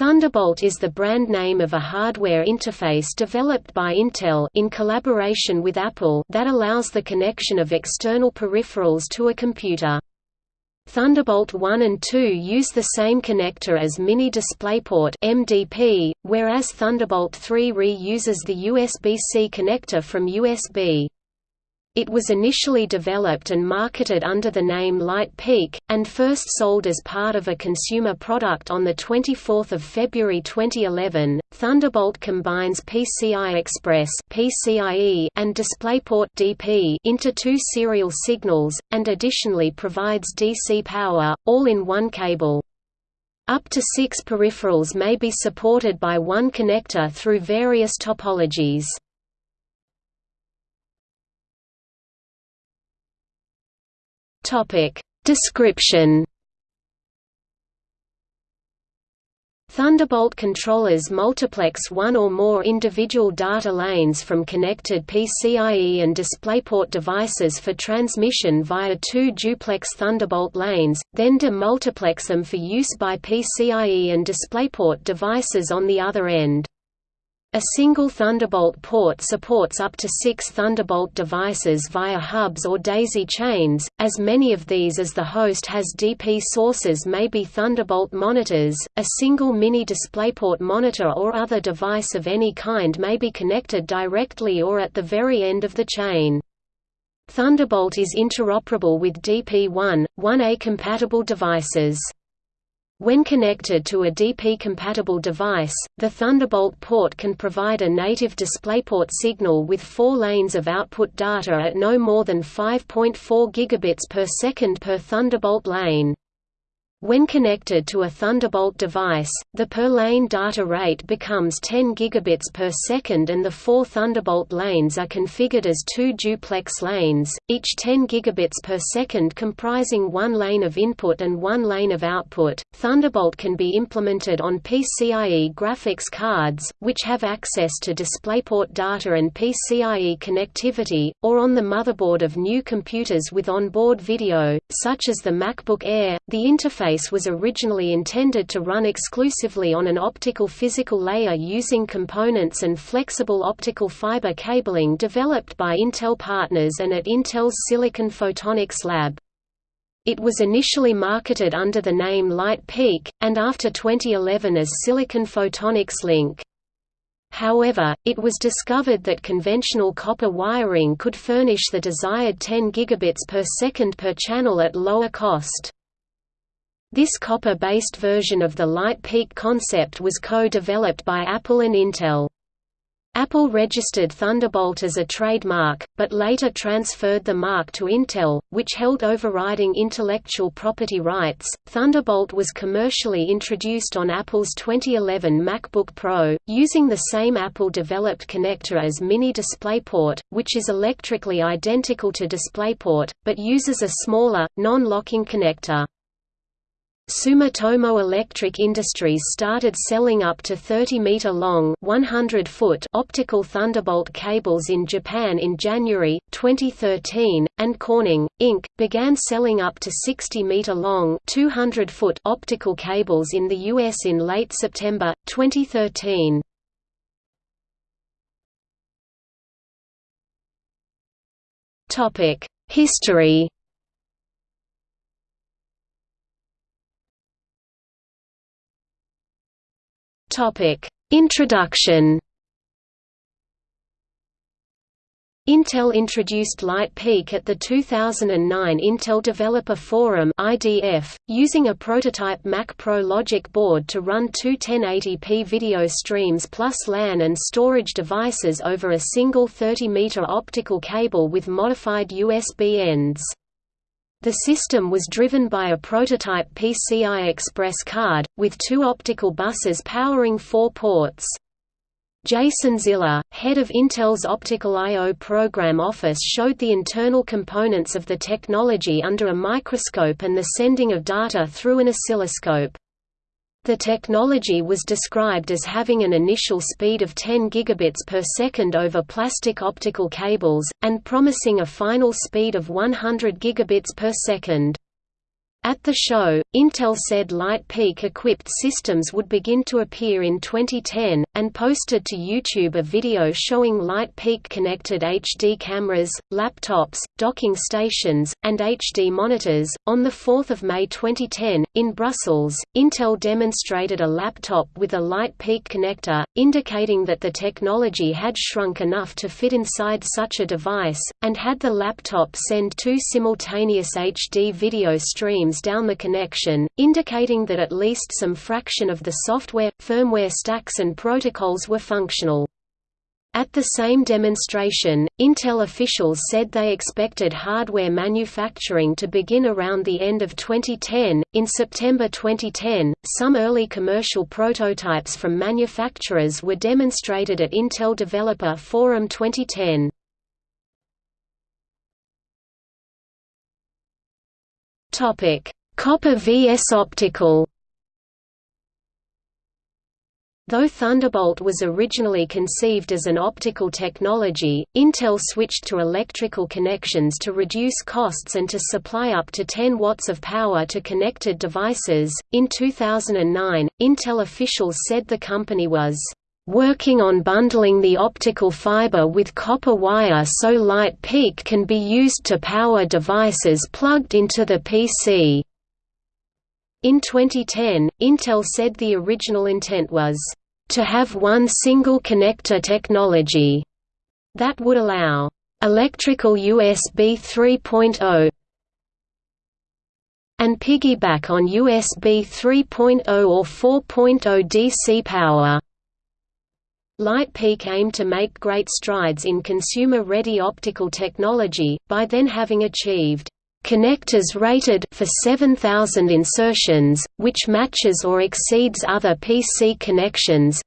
Thunderbolt is the brand name of a hardware interface developed by Intel in collaboration with Apple that allows the connection of external peripherals to a computer. Thunderbolt 1 and 2 use the same connector as Mini DisplayPort (MDP), whereas Thunderbolt 3 re-uses the USB-C connector from USB. It was initially developed and marketed under the name Light Peak, and first sold as part of a consumer product on 24 February 2011. Thunderbolt combines PCI Express (PCIe) and DisplayPort (DP) into two serial signals, and additionally provides DC power, all in one cable. Up to six peripherals may be supported by one connector through various topologies. Topic Description Thunderbolt controllers multiplex one or more individual data lanes from connected PCIe and DisplayPort devices for transmission via two duplex Thunderbolt lanes, then demultiplex them for use by PCIe and DisplayPort devices on the other end. A single Thunderbolt port supports up to six Thunderbolt devices via hubs or daisy chains, as many of these as the host has DP sources may be Thunderbolt monitors, a single mini DisplayPort monitor or other device of any kind may be connected directly or at the very end of the chain. Thunderbolt is interoperable with DP1, 1A compatible devices. When connected to a DP-compatible device, the Thunderbolt port can provide a native DisplayPort signal with four lanes of output data at no more than 5.4 gigabits per second per Thunderbolt lane. When connected to a Thunderbolt device, the per-lane data rate becomes 10 gigabits per second and the four Thunderbolt lanes are configured as two duplex lanes, each 10 gigabits per second comprising one lane of input and one lane of output. Thunderbolt can be implemented on PCIe graphics cards, which have access to DisplayPort data and PCIe connectivity, or on the motherboard of new computers with onboard video, such as the MacBook Air. The interface interface was originally intended to run exclusively on an optical physical layer using components and flexible optical fiber cabling developed by Intel partners and at Intel's Silicon Photonics lab. It was initially marketed under the name Light Peak, and after 2011 as Silicon Photonics Link. However, it was discovered that conventional copper wiring could furnish the desired 10 gigabits per second per channel at lower cost. This copper-based version of the light peak concept was co-developed by Apple and Intel. Apple registered Thunderbolt as a trademark, but later transferred the mark to Intel, which held overriding intellectual property rights. Thunderbolt was commercially introduced on Apple's 2011 MacBook Pro, using the same Apple developed connector as Mini DisplayPort, which is electrically identical to DisplayPort, but uses a smaller, non-locking connector. Sumitomo Electric Industries started selling up to 30-meter-long optical Thunderbolt cables in Japan in January, 2013, and Corning, Inc., began selling up to 60-meter-long optical cables in the U.S. in late September, 2013. History Topic: Introduction. Intel introduced Light Peak at the 2009 Intel Developer Forum (IDF), using a prototype Mac Pro logic board to run two 1080p video streams plus LAN and storage devices over a single 30-meter optical cable with modified USB ends. The system was driven by a prototype PCI Express card, with two optical buses powering four ports. Jason Ziller, head of Intel's Optical I.O. program office showed the internal components of the technology under a microscope and the sending of data through an oscilloscope. The technology was described as having an initial speed of 10 gigabits per second over plastic optical cables, and promising a final speed of 100 gigabits per second. At the show, Intel said Light Peak-equipped systems would begin to appear in 2010, and posted to YouTube a video showing Light Peak-connected HD cameras, laptops, docking stations, and HD monitors. On 4 May 2010, in Brussels, Intel demonstrated a laptop with a Light Peak connector, indicating that the technology had shrunk enough to fit inside such a device, and had the laptop send two simultaneous HD video streams down the connection, indicating that at least some fraction of the software, firmware stacks and protocols were functional. At the same demonstration, Intel officials said they expected hardware manufacturing to begin around the end of 2010. In September 2010, some early commercial prototypes from manufacturers were demonstrated at Intel Developer Forum 2010. Topic: Copper vs optical. Though Thunderbolt was originally conceived as an optical technology, Intel switched to electrical connections to reduce costs and to supply up to 10 watts of power to connected devices. In 2009, Intel officials said the company was working on bundling the optical fiber with copper wire so light peak can be used to power devices plugged into the PC. In 2010, Intel said the original intent was to have one single connector technology that would allow electrical USB 3.0 and piggyback on USB 3.0 or 4.0 DC power. Light Peak aimed to make great strides in consumer-ready optical technology, by then having achieved connectors rated for 7000 insertions, which matches or exceeds other PC connections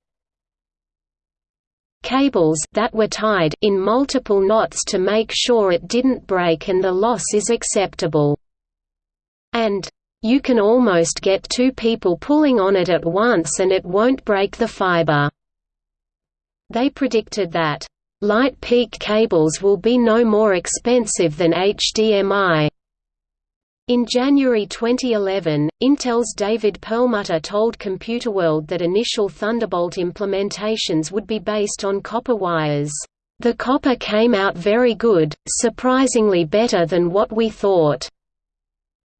cables that were tied in multiple knots to make sure it didn't break and the loss is acceptable. And you can almost get two people pulling on it at once and it won't break the fiber. They predicted that, "...light peak cables will be no more expensive than HDMI." In January 2011, Intel's David Perlmutter told Computerworld that initial Thunderbolt implementations would be based on copper wires. The copper came out very good, surprisingly better than what we thought.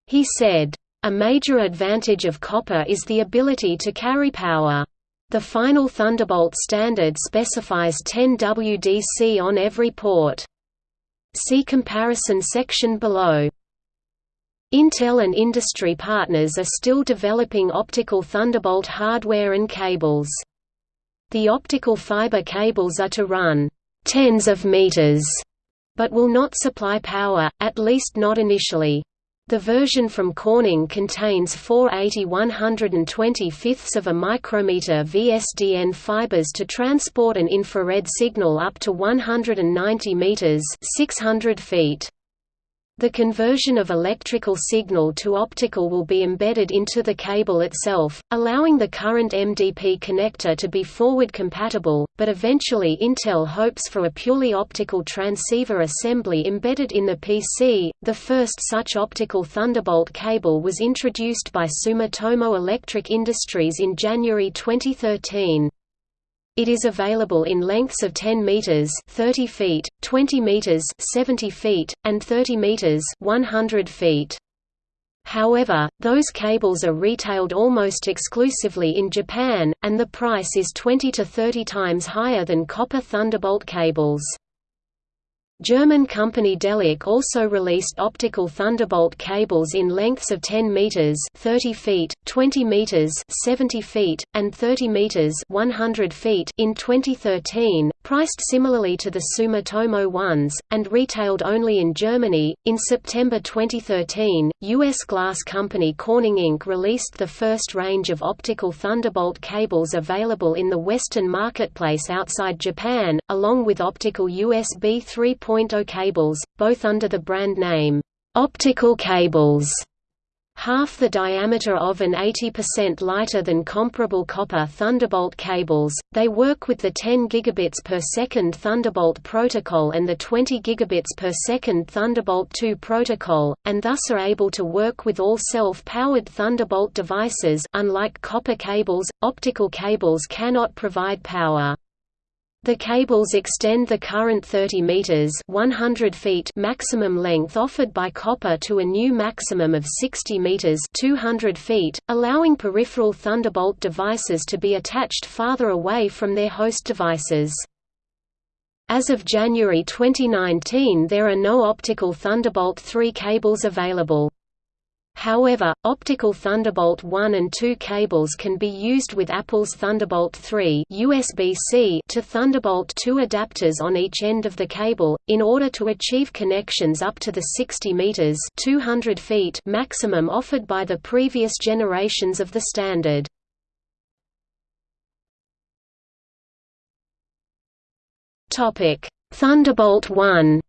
He said, A major advantage of copper is the ability to carry power. The final Thunderbolt standard specifies 10 WDC on every port. See comparison section below. Intel and industry partners are still developing optical Thunderbolt hardware and cables. The optical fiber cables are to run tens of meters, but will not supply power, at least not initially. The version from Corning contains 480 125ths of a micrometer VSDN fibers to transport an infrared signal up to 190 meters 600 feet. The conversion of electrical signal to optical will be embedded into the cable itself, allowing the current MDP connector to be forward compatible, but eventually Intel hopes for a purely optical transceiver assembly embedded in the PC. The first such optical Thunderbolt cable was introduced by Sumitomo Electric Industries in January 2013. It is available in lengths of 10 meters (30 feet), 20 meters (70 feet), and 30 meters (100 feet). However, those cables are retailed almost exclusively in Japan, and the price is 20 to 30 times higher than copper Thunderbolt cables. German company Delock also released optical Thunderbolt cables in lengths of 10 meters (30 feet), 20 meters (70 feet), and 30 meters (100 feet) in 2013, priced similarly to the Sumitomo ones and retailed only in Germany. In September 2013, US glass company Corning Inc. released the first range of optical Thunderbolt cables available in the Western marketplace outside Japan, along with optical USB 3.0 cables, both under the brand name, Optical Cables. half the diameter of and 80% lighter than comparable copper Thunderbolt cables. They work with the 10 gigabits per second Thunderbolt protocol and the 20 gigabits per second Thunderbolt 2 protocol, and thus are able to work with all self-powered Thunderbolt devices. Unlike copper cables, optical cables cannot provide power. The cables extend the current 30 meters (100 feet) maximum length offered by copper to a new maximum of 60 meters (200 feet), allowing peripheral Thunderbolt devices to be attached farther away from their host devices. As of January 2019 there are no optical Thunderbolt 3 cables available. However, optical Thunderbolt 1 and 2 cables can be used with Apple's Thunderbolt 3 USB-C to Thunderbolt 2 adapters on each end of the cable, in order to achieve connections up to the 60 meters (200 feet) maximum offered by the previous generations of the standard. Thunderbolt 1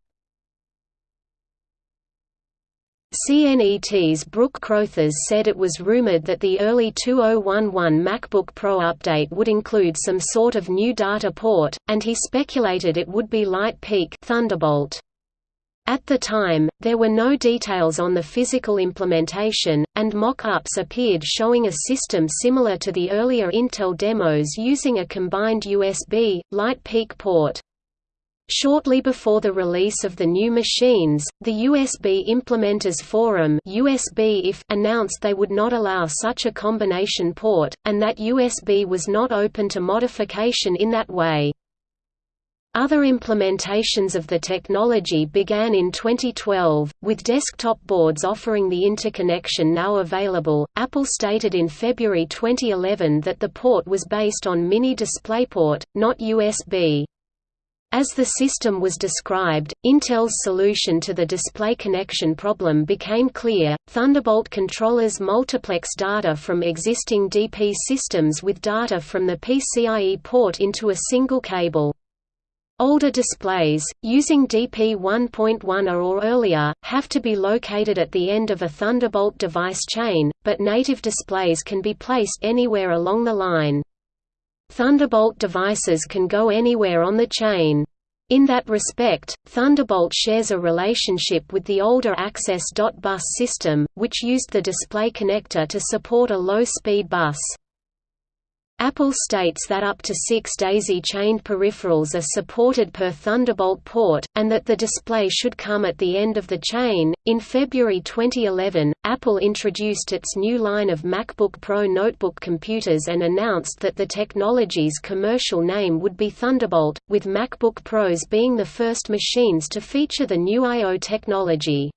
CNET's Brook Crothers said it was rumored that the early 2011 MacBook Pro update would include some sort of new data port, and he speculated it would be Light Peak Thunderbolt. At the time, there were no details on the physical implementation, and mock-ups appeared showing a system similar to the earlier Intel demos using a combined USB, Light Peak port. Shortly before the release of the new machines, the USB Implementers Forum USB announced they would not allow such a combination port, and that USB was not open to modification in that way. Other implementations of the technology began in 2012, with desktop boards offering the interconnection now available. Apple stated in February 2011 that the port was based on Mini DisplayPort, not USB. As the system was described, Intel's solution to the display connection problem became clear. Thunderbolt controllers multiplex data from existing DP systems with data from the PCIe port into a single cable. Older displays, using DP 1.1 or earlier, have to be located at the end of a Thunderbolt device chain, but native displays can be placed anywhere along the line. Thunderbolt devices can go anywhere on the chain. In that respect, Thunderbolt shares a relationship with the older Access.bus system, which used the display connector to support a low-speed bus. Apple states that up to six daisy-chained peripherals are supported per Thunderbolt port, and that the display should come at the end of the chain. In February 2011, Apple introduced its new line of MacBook Pro notebook computers and announced that the technology's commercial name would be Thunderbolt, with MacBook Pros being the first machines to feature the new I.O. technology.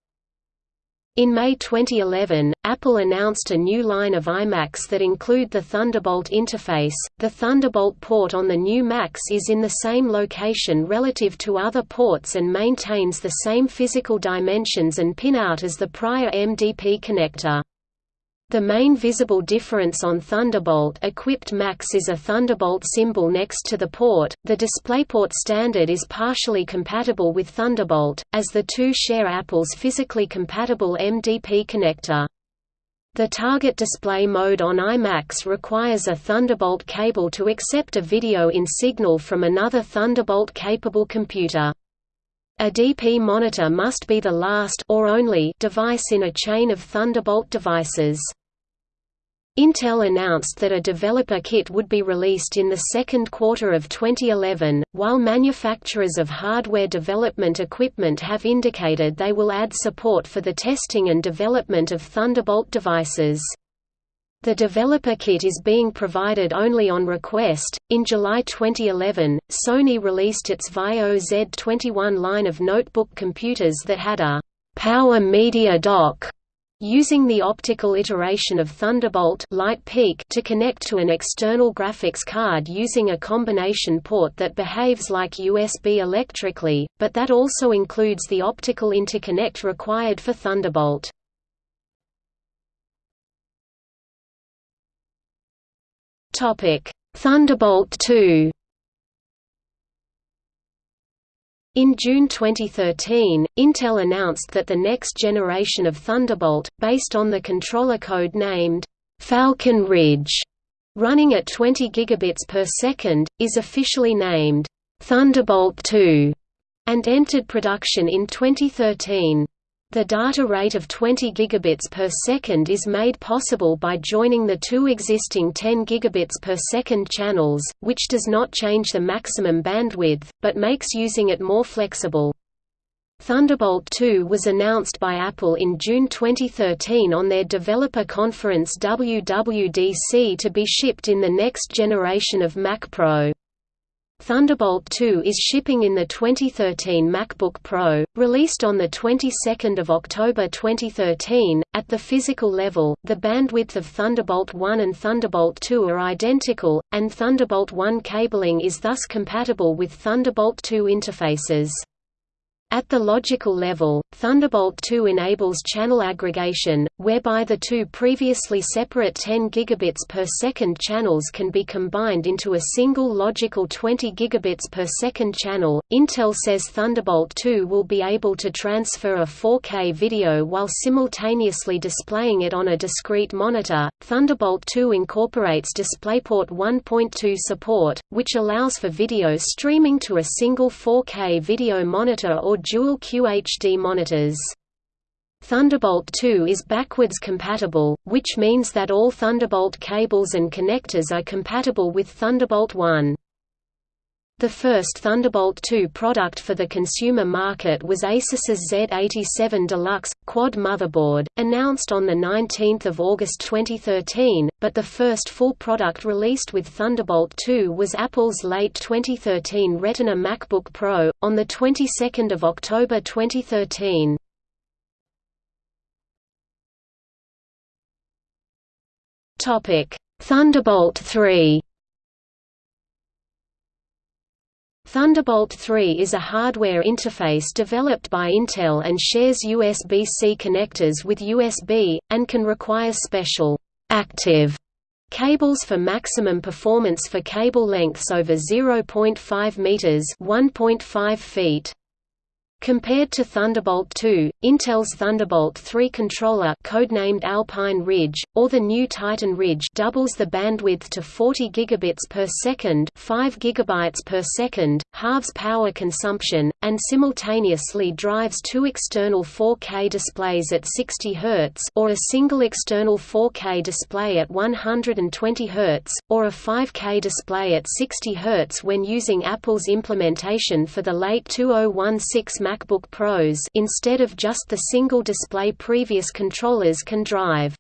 In May 2011, Apple announced a new line of iMacs that include the Thunderbolt interface. The Thunderbolt port on the new Macs is in the same location relative to other ports and maintains the same physical dimensions and pinout as the prior MDP connector. The main visible difference on Thunderbolt-equipped Macs is a Thunderbolt symbol next to the port. The DisplayPort standard is partially compatible with Thunderbolt, as the two share Apple's physically compatible MDP connector. The target display mode on iMacs requires a Thunderbolt cable to accept a video in signal from another Thunderbolt-capable computer. A DP monitor must be the last or only device in a chain of Thunderbolt devices. Intel announced that a developer kit would be released in the second quarter of 2011, while manufacturers of hardware development equipment have indicated they will add support for the testing and development of Thunderbolt devices. The developer kit is being provided only on request. In July 2011, Sony released its VAIO Z21 line of notebook computers that had a power media dock using the optical iteration of Thunderbolt Light Peak to connect to an external graphics card using a combination port that behaves like USB electrically, but that also includes the optical interconnect required for Thunderbolt. Thunderbolt 2. In June 2013, Intel announced that the next generation of Thunderbolt, based on the controller code named Falcon Ridge, running at 20 gigabits per second, is officially named Thunderbolt 2 and entered production in 2013. The data rate of 20 gigabits per second is made possible by joining the two existing 10 gigabits per second channels, which does not change the maximum bandwidth, but makes using it more flexible. Thunderbolt 2 was announced by Apple in June 2013 on their developer conference WWDC to be shipped in the next generation of Mac Pro. Thunderbolt 2 is shipping in the 2013 MacBook Pro, released on the 22nd of October 2013. At the physical level, the bandwidth of Thunderbolt 1 and Thunderbolt 2 are identical, and Thunderbolt 1 cabling is thus compatible with Thunderbolt 2 interfaces. At the logical level, Thunderbolt 2 enables channel aggregation, whereby the two previously separate 10 gigabits per second channels can be combined into a single logical 20 gigabits per second channel. Intel says Thunderbolt 2 will be able to transfer a 4K video while simultaneously displaying it on a discrete monitor. Thunderbolt 2 incorporates DisplayPort 1.2 support, which allows for video streaming to a single 4K video monitor or dual QHD monitors. Thunderbolt 2 is backwards compatible, which means that all Thunderbolt cables and connectors are compatible with Thunderbolt 1. The first Thunderbolt 2 product for the consumer market was Asus's Z87 Deluxe, quad motherboard, announced on 19 August 2013, but the first full product released with Thunderbolt 2 was Apple's late 2013 Retina MacBook Pro, on the 22nd of October 2013. Thunderbolt 3 Thunderbolt 3 is a hardware interface developed by Intel and shares USB-C connectors with USB, and can require special active cables for maximum performance for cable lengths over 0.5 meters (1.5 feet). Compared to Thunderbolt 2, Intel's Thunderbolt 3 controller codenamed Alpine Ridge, or the new Titan Ridge doubles the bandwidth to 40 gigabits per second 5 gigabytes per second, halves power consumption, and simultaneously drives two external 4K displays at 60 Hz or a single external 4K display at 120 Hz, or a 5K display at 60 Hz when using Apple's implementation for the late 2016 MacBook Pros instead of just the single display previous controllers can drive.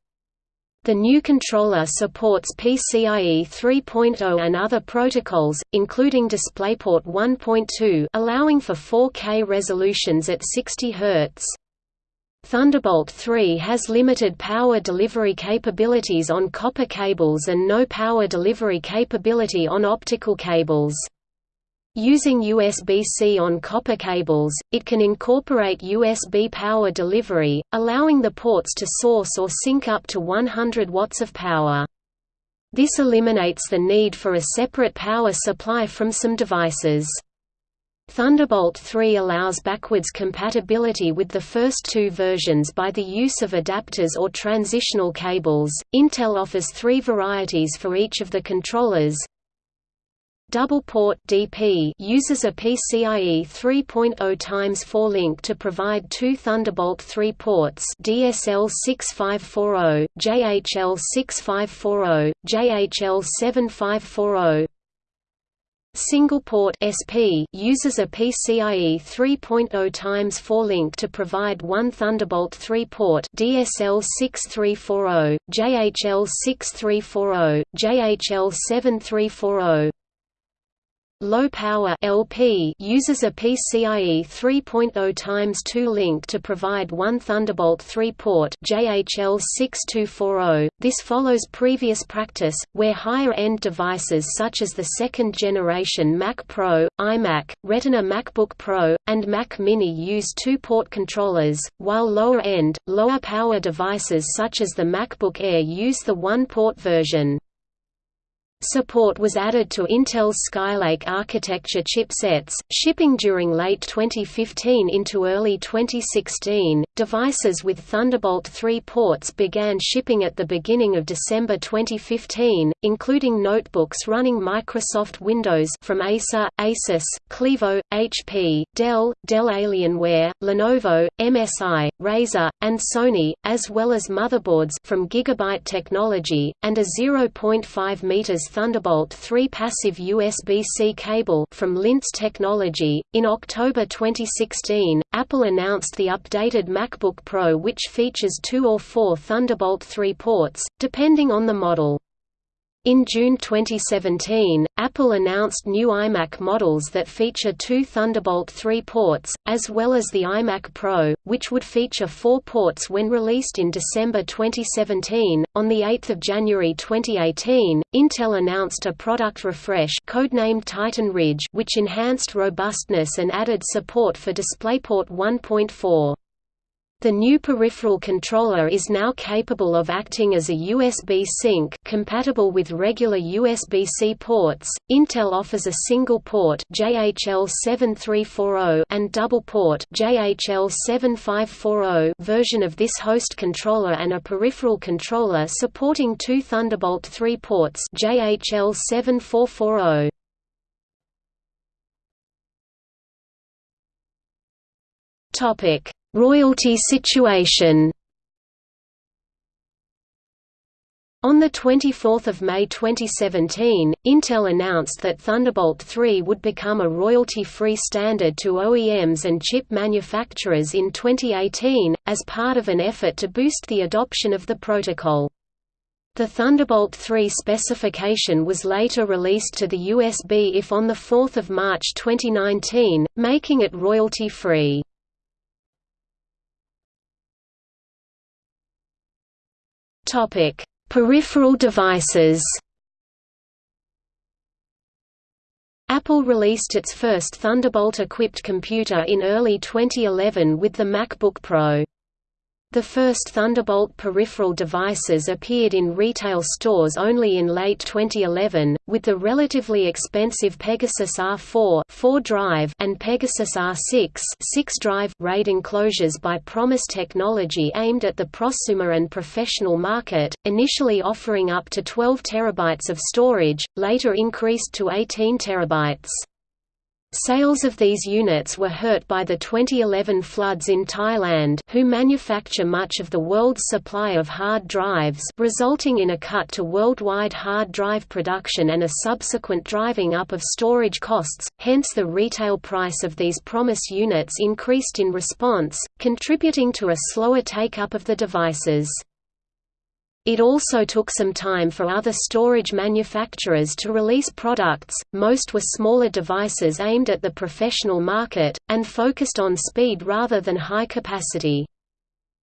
The new controller supports PCIe 3.0 and other protocols, including DisplayPort 1.2 allowing for 4K resolutions at 60 Hz. Thunderbolt 3 has limited power delivery capabilities on copper cables and no power delivery capability on optical cables. Using USB-C on copper cables, it can incorporate USB power delivery, allowing the ports to source or sink up to 100 watts of power. This eliminates the need for a separate power supply from some devices. Thunderbolt 3 allows backwards compatibility with the first two versions by the use of adapters or transitional cables. Intel offers three varieties for each of the controllers Double port DP uses a PCIe 3.0 times 4 link to provide two Thunderbolt 3 ports DSL 6540, JHL 6540, JHL 7540. Single port SP uses a PCIe 3.0 times 4 link to provide one Thunderbolt 3 port DSL 6340, JHL 6340, JHL 7340. Low power LP uses a PCIe 3.0 times 2 link to provide one Thunderbolt 3 port JHL 6240. This follows previous practice where higher-end devices such as the second generation Mac Pro, iMac, Retina MacBook Pro, and Mac Mini use two-port controllers, while lower-end, lower power devices such as the MacBook Air use the one-port version. Support was added to Intel's Skylake architecture chipsets, shipping during late 2015 into early 2016. Devices with Thunderbolt 3 ports began shipping at the beginning of December 2015, including notebooks running Microsoft Windows from Acer, Asus, Clevo, HP, Dell, Dell Alienware, Lenovo, MSI, Razer, and Sony, as well as motherboards from Gigabyte Technology, and a 0.5 meters Thunderbolt 3 passive USB-C cable from Lintes Technology. In October 2016, Apple announced the updated MacBook Pro which features two or four Thunderbolt 3 ports, depending on the model. In June 2017, Apple announced new iMac models that feature two Thunderbolt 3 ports, as well as the iMac Pro, which would feature four ports when released in December 2017. On 8 January 2018, Intel announced a product refresh codenamed Titan Ridge which enhanced robustness and added support for DisplayPort 1.4. The new peripheral controller is now capable of acting as a USB sink compatible with regular USB-C ports. Intel offers a single port JHL7340 and double port JHL7540 version of this host controller and a peripheral controller supporting two Thunderbolt 3 ports JHL7440. Topic Royalty situation On 24 May 2017, Intel announced that Thunderbolt 3 would become a royalty-free standard to OEMs and chip manufacturers in 2018, as part of an effort to boost the adoption of the protocol. The Thunderbolt 3 specification was later released to the USB-IF on 4 March 2019, making it royalty-free. Topic: Peripheral devices. Apple released its first Thunderbolt-equipped computer in early 2011 with the MacBook Pro. The first Thunderbolt peripheral devices appeared in retail stores only in late 2011, with the relatively expensive Pegasus R4 4-drive and Pegasus R6 6-drive RAID enclosures by Promise Technology aimed at the prosumer and professional market, initially offering up to 12 terabytes of storage, later increased to 18 terabytes. Sales of these units were hurt by the 2011 floods in Thailand who manufacture much of the world's supply of hard drives resulting in a cut to worldwide hard drive production and a subsequent driving up of storage costs, hence the retail price of these Promise units increased in response, contributing to a slower take-up of the devices. It also took some time for other storage manufacturers to release products, most were smaller devices aimed at the professional market, and focused on speed rather than high capacity.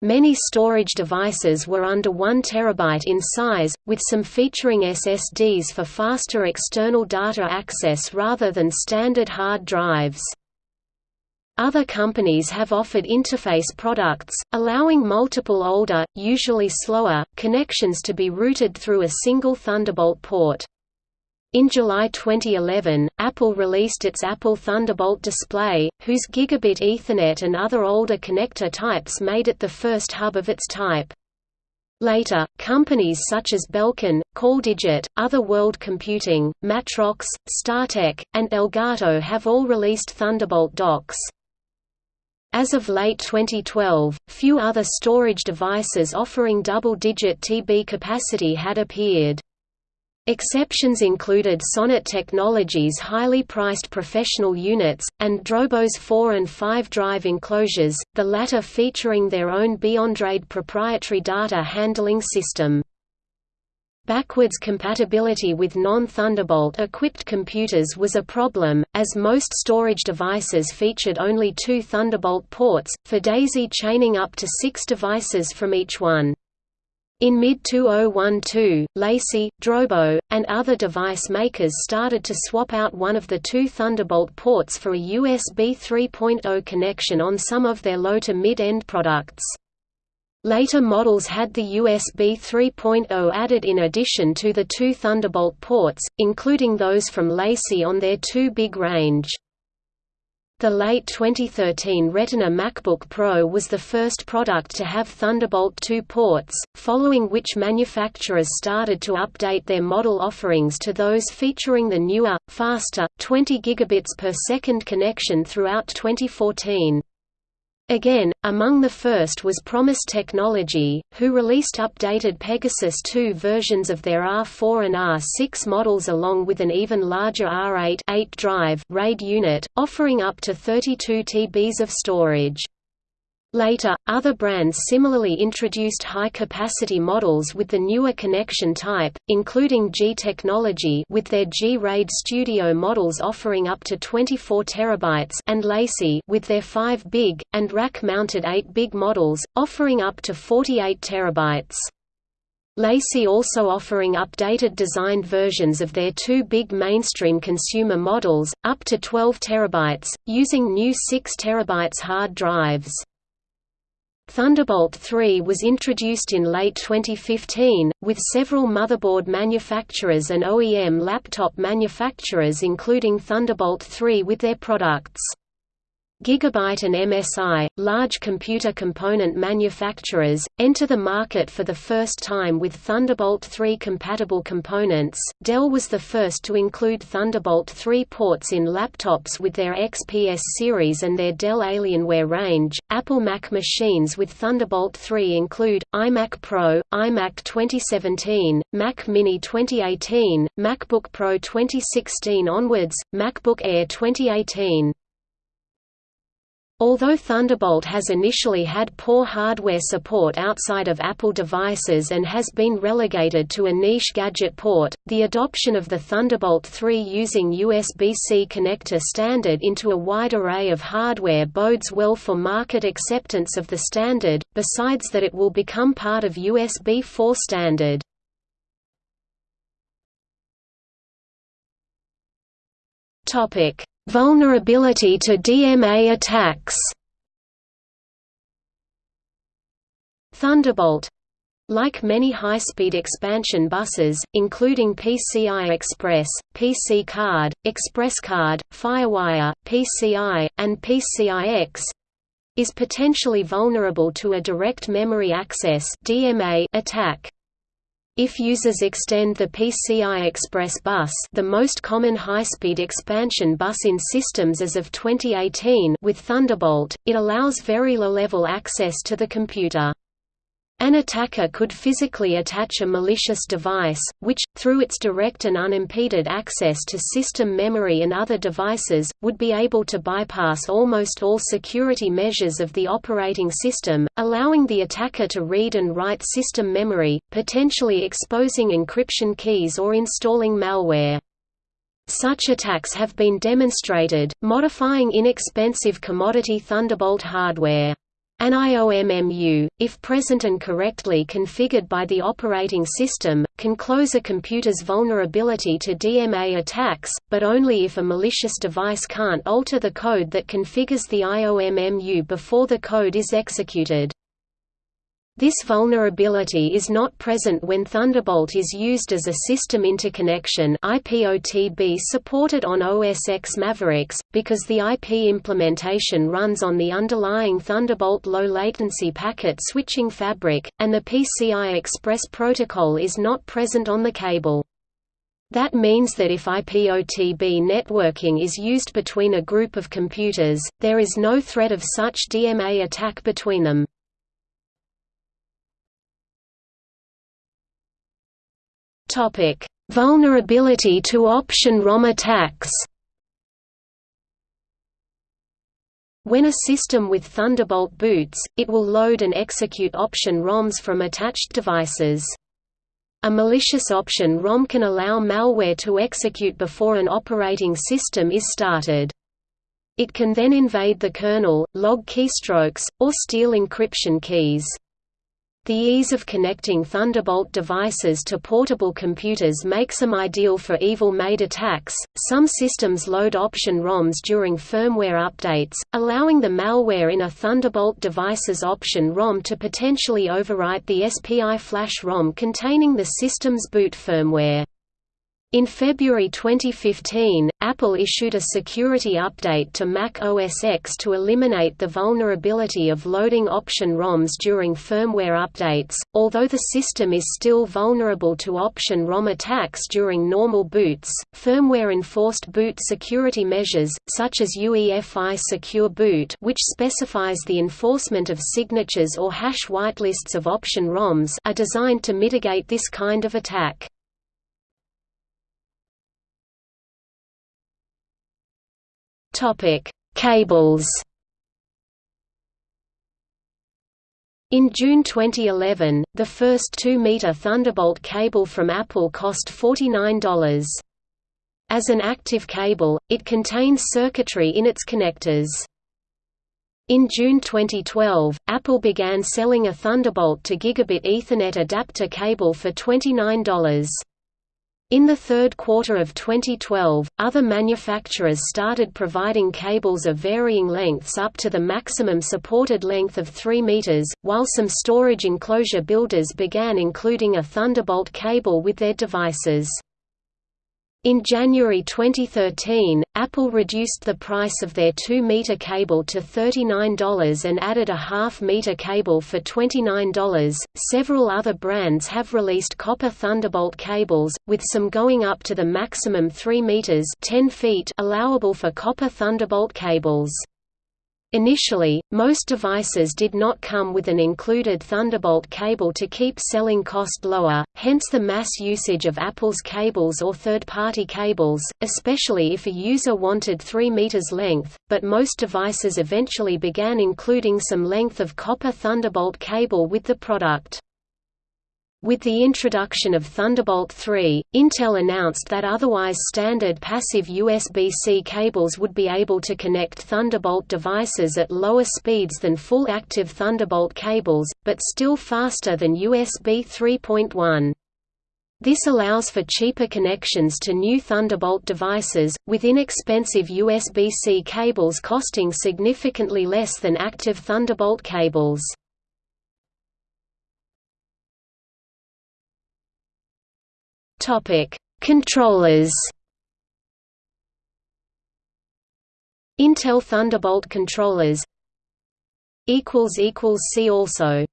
Many storage devices were under 1 TB in size, with some featuring SSDs for faster external data access rather than standard hard drives. Other companies have offered interface products, allowing multiple older, usually slower, connections to be routed through a single Thunderbolt port. In July 2011, Apple released its Apple Thunderbolt display, whose Gigabit Ethernet and other older connector types made it the first hub of its type. Later, companies such as Belkin, CalDigit, Other World Computing, Matrox, StarTech, and Elgato have all released Thunderbolt docks. As of late 2012, few other storage devices offering double-digit TB capacity had appeared. Exceptions included Sonnet Technologies' highly priced professional units, and Drobo's 4 and 5 drive enclosures, the latter featuring their own BeyondRAID proprietary data handling system. Backwards compatibility with non-Thunderbolt equipped computers was a problem, as most storage devices featured only two Thunderbolt ports, for daisy chaining up to six devices from each one. In mid-2012, LaCie, Drobo, and other device makers started to swap out one of the two Thunderbolt ports for a USB 3.0 connection on some of their low to mid-end products. Later models had the USB 3.0 added in addition to the two Thunderbolt ports, including those from LaCie on their 2 big range. The late 2013 Retina MacBook Pro was the first product to have Thunderbolt 2 ports, following which manufacturers started to update their model offerings to those featuring the newer, faster, 20 gigabits per second connection throughout 2014. Again, among the first was Promise Technology, who released updated Pegasus 2 versions of their R4 and R6 models along with an even larger R8 8 drive RAID unit, offering up to 32 TBs of storage. Later, other brands similarly introduced high-capacity models with the newer connection type, including G Technology with their G-RAID Studio models offering up to 24 TB and LaCie with their 5 big, and rack-mounted 8 big models, offering up to 48 TB. LaCie also offering updated designed versions of their two big mainstream consumer models, up to 12 TB, using new 6 TB hard drives. Thunderbolt 3 was introduced in late 2015, with several motherboard manufacturers and OEM laptop manufacturers including Thunderbolt 3 with their products. Gigabyte and MSI, large computer component manufacturers, enter the market for the first time with Thunderbolt 3 compatible components. Dell was the first to include Thunderbolt 3 ports in laptops with their XPS series and their Dell Alienware range. Apple Mac machines with Thunderbolt 3 include iMac Pro, iMac 2017, Mac Mini 2018, MacBook Pro 2016 onwards, MacBook Air 2018. Although Thunderbolt has initially had poor hardware support outside of Apple devices and has been relegated to a niche gadget port, the adoption of the Thunderbolt 3 using USB-C connector standard into a wide array of hardware bodes well for market acceptance of the standard, besides that it will become part of USB 4 standard. Topic. Vulnerability to DMA attacks. Thunderbolt. Like many high-speed expansion buses, including PCI Express, PC Card, ExpressCard, FireWire, PCI, and PCIX, is potentially vulnerable to a direct memory access (DMA) attack. If users extend the PCI Express bus the most common high-speed expansion bus in systems as of 2018 with Thunderbolt, it allows very low-level access to the computer. An attacker could physically attach a malicious device, which, through its direct and unimpeded access to system memory and other devices, would be able to bypass almost all security measures of the operating system, allowing the attacker to read and write system memory, potentially exposing encryption keys or installing malware. Such attacks have been demonstrated, modifying inexpensive commodity Thunderbolt hardware. An IOMMU, if present and correctly configured by the operating system, can close a computer's vulnerability to DMA attacks, but only if a malicious device can't alter the code that configures the IOMMU before the code is executed. This vulnerability is not present when Thunderbolt is used as a system interconnection IPOTB supported on OS X Mavericks, because the IP implementation runs on the underlying Thunderbolt low-latency packet switching fabric, and the PCI Express protocol is not present on the cable. That means that if IPOTB networking is used between a group of computers, there is no threat of such DMA attack between them. Topic: Vulnerability to option ROM attacks. When a system with Thunderbolt boots, it will load and execute option ROMs from attached devices. A malicious option ROM can allow malware to execute before an operating system is started. It can then invade the kernel, log keystrokes, or steal encryption keys. The ease of connecting Thunderbolt devices to portable computers makes them ideal for evil-maid attacks. Some systems load option ROMs during firmware updates, allowing the malware in a Thunderbolt device's option ROM to potentially overwrite the SPI flash ROM containing the system's boot firmware. In February 2015, Apple issued a security update to Mac OS X to eliminate the vulnerability of loading option ROMs during firmware updates. Although the system is still vulnerable to option ROM attacks during normal boots, firmware enforced boot security measures, such as UEFI Secure Boot, which specifies the enforcement of signatures or hash whitelists of option ROMs, are designed to mitigate this kind of attack. Topic: Cables. In June 2011, the first 2-meter Thunderbolt cable from Apple cost $49. As an active cable, it contains circuitry in its connectors. In June 2012, Apple began selling a Thunderbolt to Gigabit Ethernet adapter cable for $29. In the third quarter of 2012, other manufacturers started providing cables of varying lengths up to the maximum supported length of 3 meters, while some storage enclosure builders began including a Thunderbolt cable with their devices. In January 2013, Apple reduced the price of their 2-meter cable to $39 and added a half-meter cable for $29. Several other brands have released copper Thunderbolt cables, with some going up to the maximum 3 meters (10 feet) allowable for copper Thunderbolt cables. Initially, most devices did not come with an included Thunderbolt cable to keep selling cost lower, hence the mass usage of Apple's cables or third-party cables, especially if a user wanted 3 meters length, but most devices eventually began including some length of copper Thunderbolt cable with the product. With the introduction of Thunderbolt 3, Intel announced that otherwise standard passive USB-C cables would be able to connect Thunderbolt devices at lower speeds than full active Thunderbolt cables, but still faster than USB 3.1. This allows for cheaper connections to new Thunderbolt devices, with inexpensive USB-C cables costing significantly less than active Thunderbolt cables. Topic: Controllers. Intel Thunderbolt controllers equals equals see also